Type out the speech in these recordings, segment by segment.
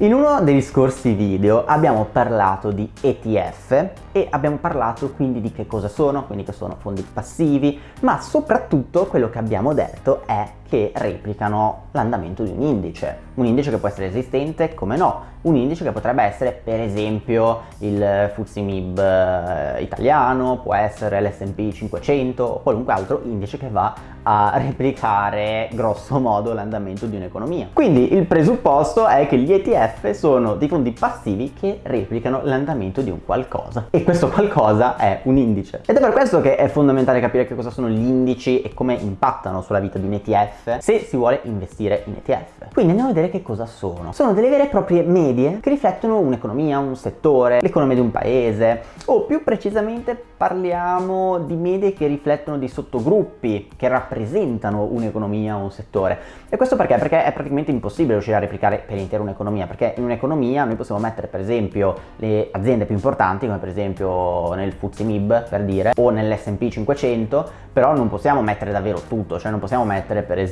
In uno degli scorsi video abbiamo parlato di ETF e abbiamo parlato quindi di che cosa sono, quindi che sono fondi passivi, ma soprattutto quello che abbiamo detto è che replicano l'andamento di un indice. Un indice che può essere esistente, come no, un indice che potrebbe essere per esempio il FTSE eh, italiano, può essere l'S&P 500 o qualunque altro indice che va a replicare grosso modo l'andamento di un'economia. Quindi il presupposto è che gli ETF sono dei fondi passivi che replicano l'andamento di un qualcosa e questo qualcosa è un indice. Ed è per questo che è fondamentale capire che cosa sono gli indici e come impattano sulla vita di un ETF se si vuole investire in ETF. Quindi andiamo a vedere che cosa sono. Sono delle vere e proprie medie che riflettono un'economia, un settore, l'economia di un paese o più precisamente parliamo di medie che riflettono dei sottogruppi che rappresentano un'economia o un settore. E questo perché? Perché è praticamente impossibile riuscire a replicare per intero un'economia, perché in un'economia noi possiamo mettere per esempio le aziende più importanti, come per esempio nel FTSE MIB per dire, o nell'S&P 500, però non possiamo mettere davvero tutto, cioè non possiamo mettere per esempio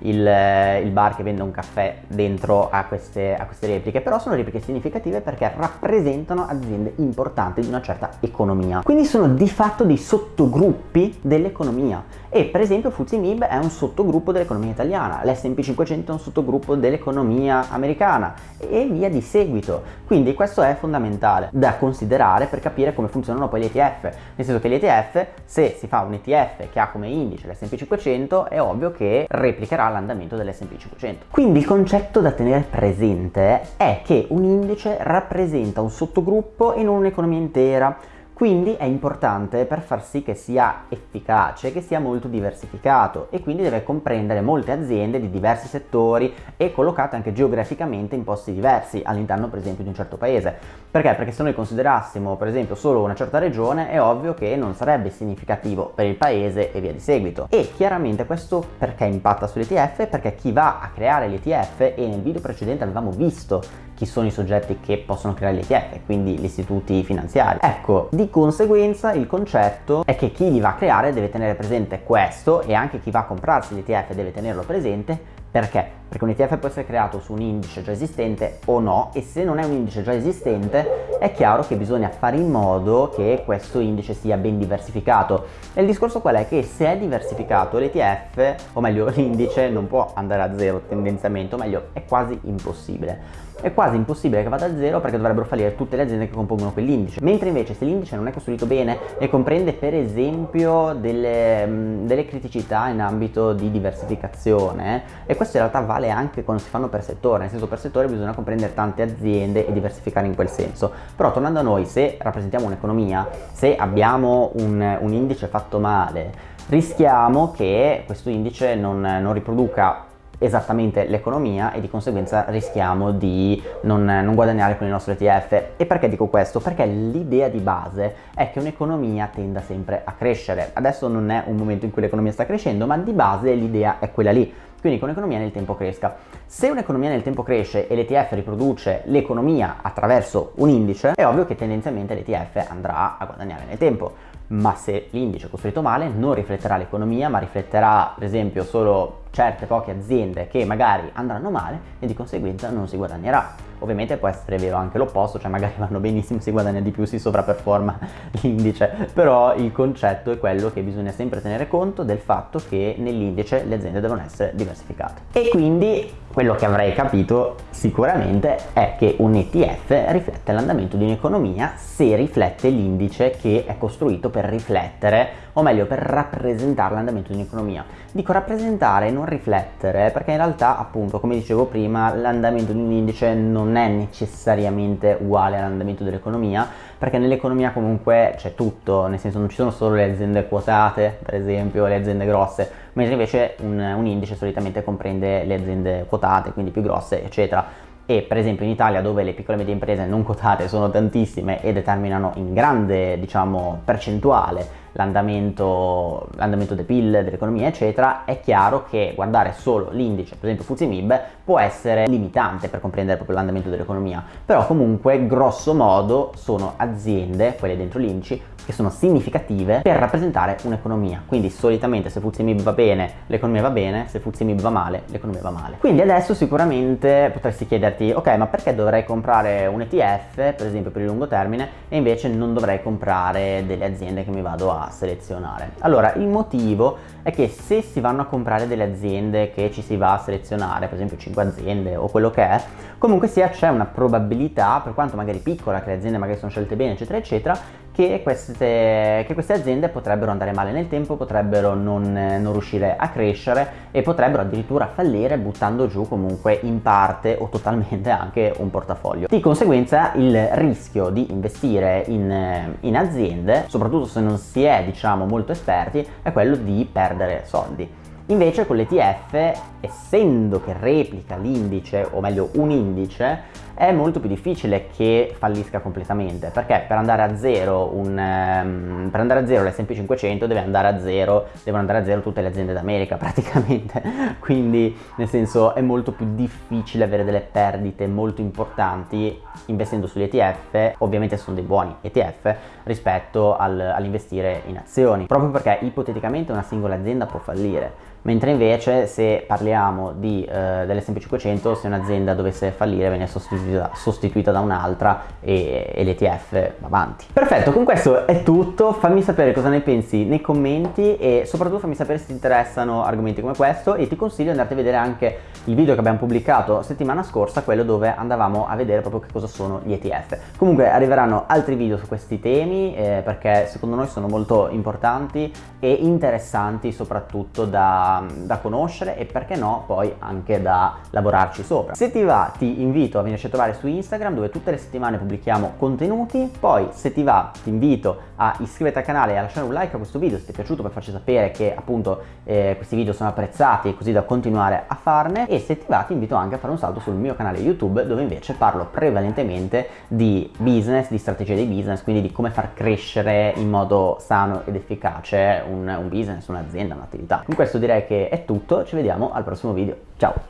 il, il bar che vende un caffè dentro a queste, a queste repliche, però sono repliche significative perché rappresentano aziende importanti di una certa economia. Quindi sono di fatto dei sottogruppi dell'economia e per esempio FTSE MIB è un sottogruppo dell'economia italiana, l'S&P 500 è un sottogruppo dell'economia americana e via di seguito. Quindi questo è fondamentale da considerare per capire come funzionano poi gli ETF, nel senso che gli ETF, se si fa un ETF che ha come indice l'S&P 500, è ovvio che replicherà l'andamento dell'S&P 500. Quindi il concetto da tenere presente è che un indice rappresenta un sottogruppo in un'economia intera, quindi è importante per far sì che sia efficace, che sia molto diversificato e quindi deve comprendere molte aziende di diversi settori e collocate anche geograficamente in posti diversi all'interno per esempio di un certo paese. Perché? Perché se noi considerassimo per esempio solo una certa regione è ovvio che non sarebbe significativo per il paese e via di seguito. E chiaramente questo perché impatta sull'ETF? Perché chi va a creare l'ETF e nel video precedente avevamo visto chi sono i soggetti che possono creare l'ETF, quindi gli istituti finanziari. Ecco, di conseguenza il concetto è che chi li va a creare deve tenere presente questo e anche chi va a comprarsi l'ETF deve tenerlo presente perché? Perché un ETF può essere creato su un indice già esistente o no e se non è un indice già esistente è chiaro che bisogna fare in modo che questo indice sia ben diversificato. E il discorso qual è? Che se è diversificato l'ETF, o meglio l'indice, non può andare a zero tendenzialmente, o meglio è quasi impossibile è quasi impossibile che vada a zero perché dovrebbero fallire tutte le aziende che compongono quell'indice. Mentre invece se l'indice non è costruito bene e comprende per esempio delle, delle criticità in ambito di diversificazione, e questo in realtà vale anche quando si fanno per settore, nel senso per settore bisogna comprendere tante aziende e diversificare in quel senso. Però tornando a noi, se rappresentiamo un'economia, se abbiamo un, un indice fatto male, rischiamo che questo indice non, non riproduca esattamente l'economia e di conseguenza rischiamo di non, non, guadagnare con il nostro ETF. E perché dico questo? Perché l'idea di base è che un'economia tenda sempre a crescere. Adesso non è un momento in cui l'economia sta crescendo, ma di base l'idea è quella lì. Quindi che un'economia nel tempo cresca. Se un'economia nel tempo cresce e l'ETF riproduce l'economia attraverso un indice, è ovvio che tendenzialmente l'ETF andrà a guadagnare nel tempo ma se l'indice è costruito male non rifletterà l'economia ma rifletterà per esempio solo certe poche aziende che magari andranno male e di conseguenza non si guadagnerà. Ovviamente può essere vero anche l'opposto, cioè magari vanno benissimo, si guadagna di più, si sovraperforma l'indice, però il concetto è quello che bisogna sempre tenere conto del fatto che nell'indice le aziende devono essere diversificate. E quindi quello che avrei capito sicuramente è che un ETF riflette l'andamento di un'economia se riflette l'indice che è costruito per riflettere o meglio per rappresentare l'andamento di un'economia. Dico rappresentare e non riflettere perché in realtà appunto come dicevo prima l'andamento di un indice non è necessariamente uguale all'andamento dell'economia perché nell'economia comunque c'è tutto, nel senso non ci sono solo le aziende quotate per esempio, le aziende grosse, mentre invece un, un indice solitamente comprende le aziende quotate, quindi più grosse eccetera. E per esempio in Italia dove le piccole e medie imprese non quotate sono tantissime e determinano in grande diciamo percentuale l'andamento, l'andamento del PIL, dell'economia eccetera, è chiaro che guardare solo l'indice, per esempio FTSE MIB, può essere limitante per comprendere proprio l'andamento dell'economia, però comunque grosso modo sono aziende, quelle dentro l'indice, che sono significative per rappresentare un'economia. Quindi solitamente se FTSE va bene, l'economia va bene, se FTSE va male, l'economia va male. Quindi adesso sicuramente potresti chiederti, ok, ma perché dovrei comprare un ETF, per esempio per il lungo termine, e invece non dovrei comprare delle aziende che mi vado a selezionare? Allora, il motivo è che se si vanno a comprare delle aziende che ci si va a selezionare, per esempio 5 aziende o quello che è, comunque sia c'è una probabilità, per quanto magari piccola, che le aziende magari sono scelte bene, eccetera, eccetera, che queste, che queste, aziende potrebbero andare male nel tempo, potrebbero non, non, riuscire a crescere e potrebbero addirittura fallire buttando giù comunque in parte o totalmente anche un portafoglio. Di conseguenza il rischio di investire in, in aziende, soprattutto se non si è diciamo molto esperti, è quello di perdere soldi. Invece con l'ETF, essendo che replica l'indice, o meglio un indice, è molto più difficile che fallisca completamente perché per andare a zero, um, zero l'S&P 500 deve andare a zero, devono andare a zero tutte le aziende d'America praticamente. Quindi nel senso è molto più difficile avere delle perdite molto importanti investendo sugli ETF ovviamente sono dei buoni ETF rispetto al, all'investire in azioni proprio perché ipoteticamente una singola azienda può fallire mentre invece se parliamo di, eh, dell'S&P 500 se un'azienda dovesse fallire viene sostituita, sostituita da un'altra e, e l'ETF va avanti. Perfetto, con questo è tutto, fammi sapere cosa ne pensi nei commenti e soprattutto fammi sapere se ti interessano argomenti come questo e ti consiglio di andarti a vedere anche il video che abbiamo pubblicato settimana scorsa, quello dove andavamo a vedere proprio che cosa sono gli ETF. Comunque arriveranno altri video su questi temi eh, perché secondo noi sono molto importanti e interessanti soprattutto da da, conoscere e perché no poi anche da lavorarci sopra. Se ti va ti invito a venirci a trovare su Instagram dove tutte le settimane pubblichiamo contenuti, poi se ti va ti invito a iscriverti al canale e a lasciare un like a questo video se ti è piaciuto per farci sapere che appunto eh, questi video sono apprezzati così da continuare a farne e se ti va ti invito anche a fare un salto sul mio canale YouTube dove invece parlo prevalentemente di business, di strategie di business, quindi di come far crescere in modo sano ed efficace un, un business, un'azienda, un'attività. Con questo che è tutto, ci vediamo al prossimo video, ciao!